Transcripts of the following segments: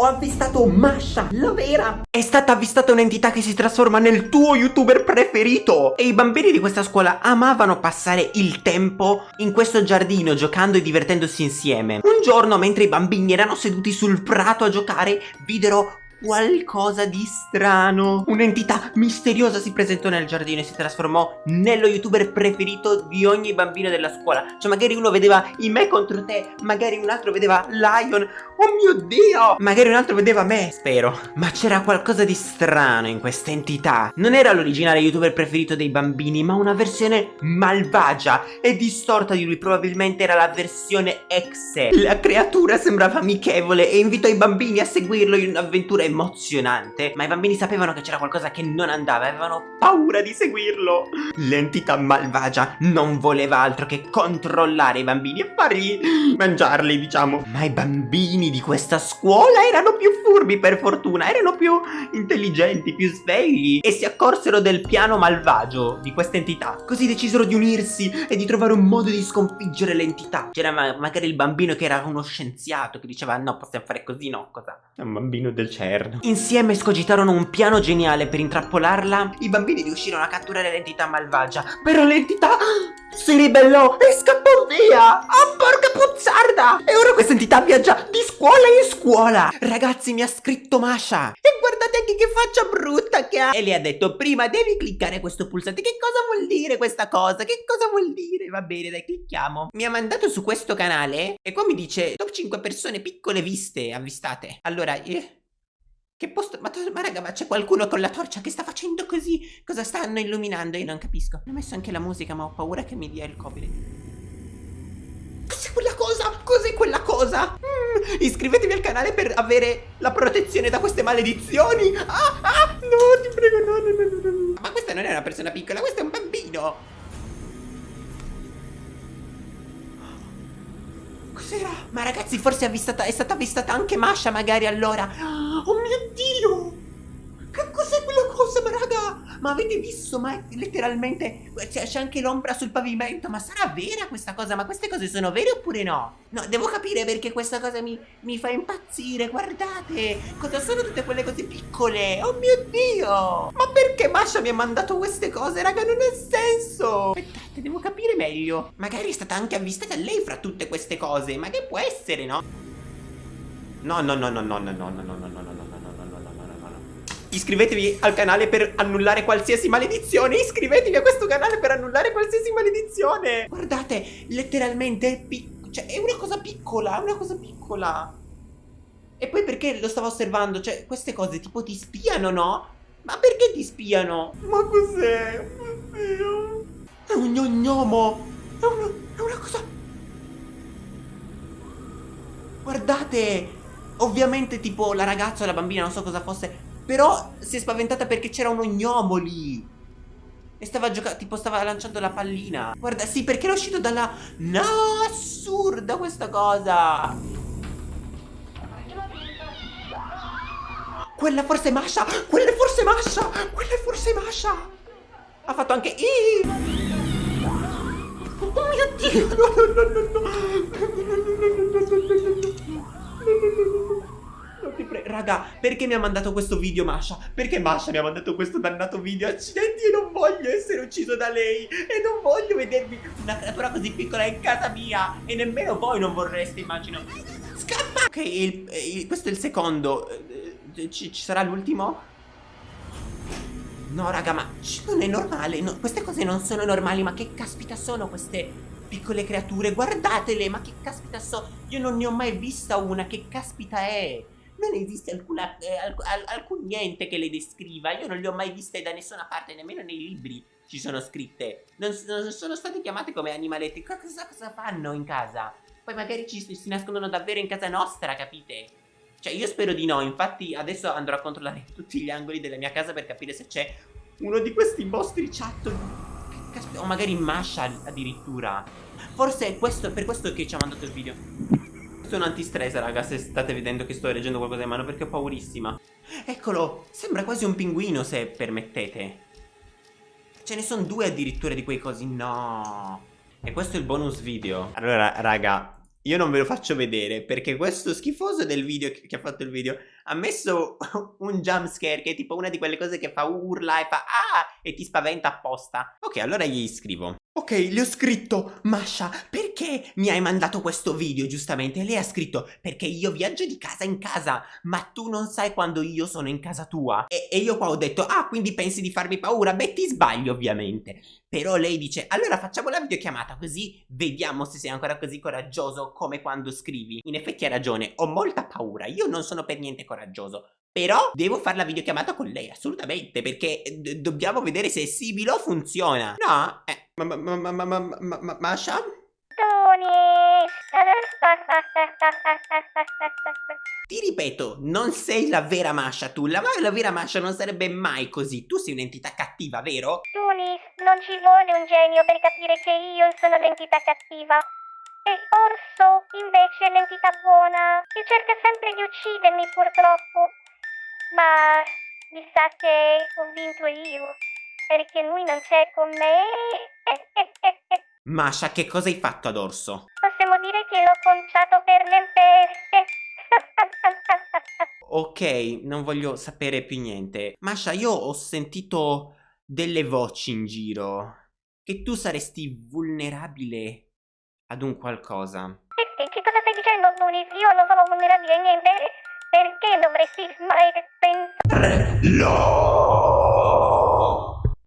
ho avvistato Masha, la vera! È stata avvistata un'entità che si trasforma nel tuo youtuber preferito! E i bambini di questa scuola amavano passare il tempo in questo giardino giocando e divertendosi insieme. Un giorno, mentre i bambini erano seduti sul prato a giocare, videro qualcosa di strano. Un'entità misteriosa si presentò nel giardino e si trasformò nello youtuber preferito di ogni bambino della scuola. Cioè magari uno vedeva i me contro te, magari un altro vedeva Lion. Oh mio Dio! Magari un altro vedeva me, spero. Ma c'era qualcosa di strano in questa entità. Non era l'originale youtuber preferito dei bambini, ma una versione malvagia e distorta di lui. Probabilmente era la versione exe. La creatura sembrava amichevole e invitò i bambini a seguirlo in un'avventura emozionante, ma i bambini sapevano che c'era qualcosa che non andava e avevano paura di seguirlo. L'entità malvagia non voleva altro che controllare i bambini e fargli mangiarli, diciamo. Ma i bambini di questa scuola erano più furbi per fortuna, erano più intelligenti, più svegli e si accorsero del piano malvagio di questa entità. Così decisero di unirsi e di trovare un modo di sconfiggere l'entità. C'era ma magari il bambino che era uno scienziato che diceva no, possiamo fare così, no, cosa? È un bambino del inferno. Insieme scogitarono un piano geniale per intrappolarla. I bambini riuscirono a catturare l'entità malvagia. Però l'entità si ribellò e scappò via. Oh, porca puzzarda! E ora questa entità viaggia di scuola in scuola. Ragazzi, mi ha scritto Masha. E guardate anche che faccia brutta che ha. E le ha detto, prima devi cliccare questo pulsante. Che cosa vuol dire questa cosa? Che cosa vuol dire? Va bene, dai, clicchiamo. Mi ha mandato su questo canale e qua mi dice top 5 persone piccole viste, avvistate. Allora, eh... Che posto... Ma, ma raga, ma c'è qualcuno con la torcia che sta facendo così? Cosa stanno illuminando? Io non capisco. Ho messo anche la musica, ma ho paura che mi dia il copyright. Cos'è quella cosa? Cos'è quella cosa? Mm, iscrivetevi al canale per avere la protezione da queste maledizioni. Ah, ah, no, ti prego, no, no, no, no. Ma questa non è una persona piccola, questo è un bambino. Cos'era? Ma ragazzi, forse è, avvistata, è stata avvistata anche Masha magari allora. Oh mio Dio! Ma avete visto? Ma letteralmente c'è anche l'ombra sul pavimento. Ma sarà vera questa cosa? Ma queste cose sono vere oppure no? No, devo capire perché questa cosa mi, mi fa impazzire. Guardate, cosa sono tutte quelle cose piccole? Oh mio Dio! Ma perché Masha mi ha mandato queste cose, raga? Non ha senso! Aspettate, devo capire meglio. Magari è stata anche avvistata lei fra tutte queste cose. Ma che può essere? No, no, no, no, no, no, no, no, no, no, no, no, no. Iscrivetevi al canale per annullare qualsiasi maledizione Iscrivetevi a questo canale per annullare qualsiasi maledizione Guardate, letteralmente cioè, è una cosa piccola, è una cosa piccola E poi perché lo stavo osservando? Cioè, queste cose tipo ti spiano, no? Ma perché ti spiano? Ma cos'è? Oddio È un gnomo È una, è una cosa Guardate Ovviamente tipo la ragazza o la bambina, non so cosa fosse però si è spaventata perché c'era un gnomo lì. E stava giocando, tipo stava lanciando la pallina. Guarda, sì, perché era uscito dalla... No, assurda questa cosa. Quella forse è Masha, quella è forse Masha, quella è forse Masha. Ha fatto anche... I. Oh mio Dio, no, no, no, no, no. Raga, perché mi ha mandato questo video Masha? Perché Masha mi ha mandato questo dannato video? Accidenti, io non voglio essere ucciso da lei E non voglio vedermi una creatura così piccola in casa mia E nemmeno voi non vorreste, immagino Scappa! Ok, il, il, questo è il secondo eh, Ci, ci sarà l'ultimo? No, raga, ma non è normale no, Queste cose non sono normali Ma che caspita sono queste piccole creature? Guardatele, ma che caspita sono? Io non ne ho mai vista una Che caspita è? Non esiste alcuna, eh, alc alcun niente che le descriva. Io non le ho mai viste da nessuna parte, nemmeno nei libri ci sono scritte. Non, non sono state chiamate come animaletti. Cosa, cosa, fanno in casa? Poi magari ci, si nascondono davvero in casa nostra, capite? Cioè io spero di no, infatti adesso andrò a controllare tutti gli angoli della mia casa per capire se c'è uno di questi mostri chat. O magari Masha addirittura. Forse è questo, per questo che ci ha mandato il video sono antistress raga se state vedendo che sto leggendo qualcosa in mano perché ho paurissima. Eccolo, sembra quasi un pinguino se permettete. Ce ne sono due addirittura di quei cosi, no. E questo è il bonus video. Allora raga, io non ve lo faccio vedere perché questo schifoso del video che, che ha fatto il video ha messo un jump scare che è tipo una di quelle cose che fa urla e fa ah e ti spaventa apposta. Ok, allora gli scrivo. Ok, gli ho scritto, Masha, perché mi hai mandato questo video, giustamente? Lei ha scritto, perché io viaggio di casa in casa, ma tu non sai quando io sono in casa tua. E, e io qua ho detto, ah, quindi pensi di farmi paura? Beh, ti sbaglio, ovviamente. Però lei dice, allora facciamo la videochiamata, così vediamo se sei ancora così coraggioso come quando scrivi. In effetti ha ragione, ho molta paura, io non sono per niente coraggioso. Però devo fare la videochiamata con lei, assolutamente, perché dobbiamo vedere se Sibilo funziona. No? Eh, ma, ma, ma, ma, ma, ma, ma, Masha? Tony! Ti ripeto, non sei la vera Masha tu, la, la vera Masha non sarebbe mai così, tu sei un'entità cattiva, vero? Tony, non ci vuole un genio per capire che io sono l'entità cattiva. E Orso, invece, è l'entità buona, che cerca sempre di uccidermi, purtroppo. Ma mi sa che ho vinto io perché lui non c'è con me. Masha, che cosa hai fatto ad Orso? Possiamo dire che l'ho conciato per le feste. ok, non voglio sapere più niente. Masha, io ho sentito delle voci in giro. Che tu saresti vulnerabile ad un qualcosa. Che, che cosa stai dicendo, Lunis? Io non sono vulnerabile a niente. Perché dovresti pensare... No!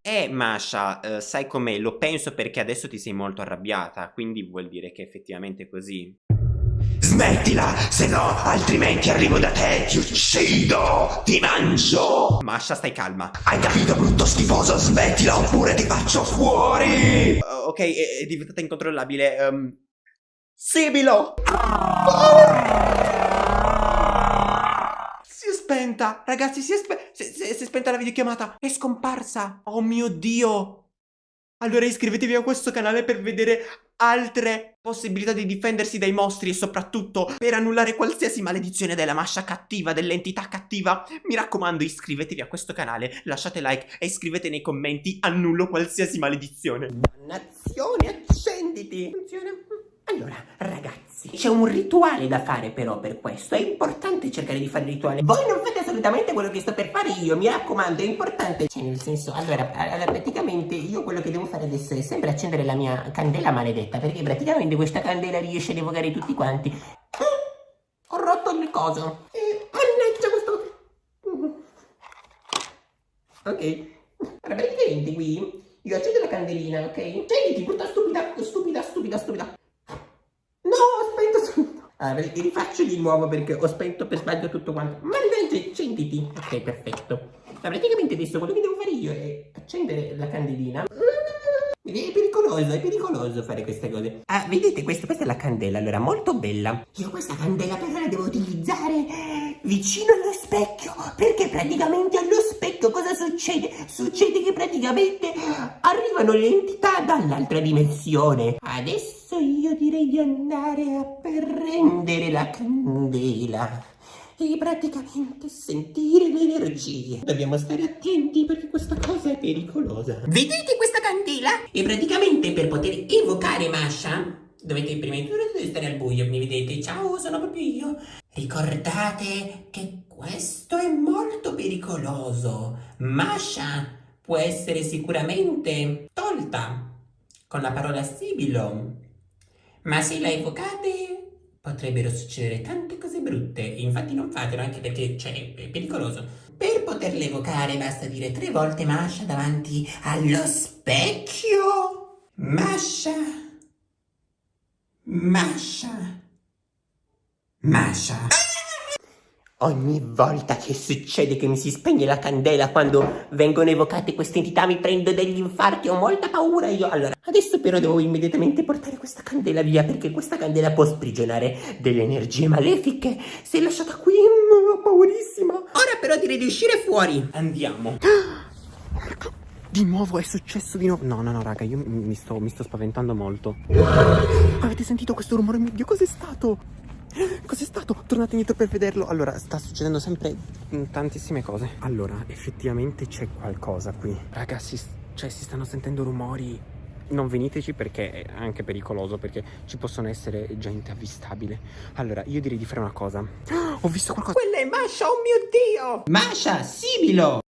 Eh, Masha, eh, sai com'è? Lo penso perché adesso ti sei molto arrabbiata, quindi vuol dire che è effettivamente così. Smettila, se no altrimenti arrivo da te, ti uccido, ti mangio. Masha, stai calma. Hai capito, brutto schifoso? Smettila oppure ti faccio fuori. Uh, ok, è, è, diventata incontrollabile. Um... Sibilo! Oh! spenta! Ragazzi, si è, spe si, si, si è spenta la videochiamata! È scomparsa! Oh mio Dio! Allora iscrivetevi a questo canale per vedere altre possibilità di difendersi dai mostri e soprattutto per annullare qualsiasi maledizione della mascia cattiva, dell'entità cattiva. Mi raccomando iscrivetevi a questo canale, lasciate like e scrivete nei commenti annullo qualsiasi maledizione. Dannazione, accenditi! Funziona. Allora, ragazzi, c'è un rituale da fare però per questo. È importante cercare di fare il rituale. Voi non fate assolutamente quello che sto per fare io, mi raccomando, è importante. Cioè, nel senso, allora, allora praticamente io quello che devo fare adesso è sempre accendere la mia candela maledetta, perché praticamente questa candela riesce ad evocare tutti quanti. Ho rotto il coso. E mannaggia questo... Ok. Allora, praticamente qui io accendo la candelina, ok? Accenditi, brutta stupida, stupida, stupida, stupida. Allora, rifaccio di nuovo perché ho spento per sbaglio tutto quanto. Ma invece accenditi. Ok, perfetto. Ma praticamente adesso quello che devo fare io è accendere la candelina. È pericoloso, è pericoloso fare queste cose. Ah, vedete, questo, questa è la candela, allora, molto bella. Io questa candela però la devo utilizzare vicino allo specchio, perché praticamente allo specchio cosa succede? Succede che praticamente arrivano le entità dall'altra dimensione. Adesso io direi di andare a prendere la candela e praticamente sentire le energie. Dobbiamo stare attenti perché questa cosa è pericolosa. Vedete questa candela? E praticamente per poter evocare Masha dovete prima di tutto stare al buio, mi vedete? Ciao, sono proprio io. Ricordate che questo è molto pericoloso. Masha può essere sicuramente tolta con la parola sibilo. Ma se la evocate potrebbero succedere tante cose brutte. Infatti non fatelo anche perché cioè, è pericoloso. Per poterla evocare basta dire tre volte Masha davanti allo specchio. Masha. Masha. Masha. Ogni volta che succede che mi si spegne la candela quando vengono evocate queste entità mi prendo degli infarti, ho molta paura io. Allora, adesso però devo immediatamente portare questa candela via perché questa candela può sprigionare delle energie malefiche. Se lasciata qui, mm, ho paurissima. Ora però direi di uscire fuori. Andiamo. Di nuovo è successo di nuovo. No, no, no, raga, io mi sto, mi sto spaventando molto. Avete sentito questo rumore? Mio Dio, cos'è stato? Cos'è stato? Tornate indietro per vederlo. Allora, sta succedendo sempre tantissime cose. Allora, effettivamente c'è qualcosa qui. Ragazzi, cioè si stanno sentendo rumori non veniteci perché è anche pericoloso, perché ci possono essere gente avvistabile. Allora, io direi di fare una cosa. Ho visto qualcosa. Quella è Masha, oh mio Dio! Masha, Sibilo!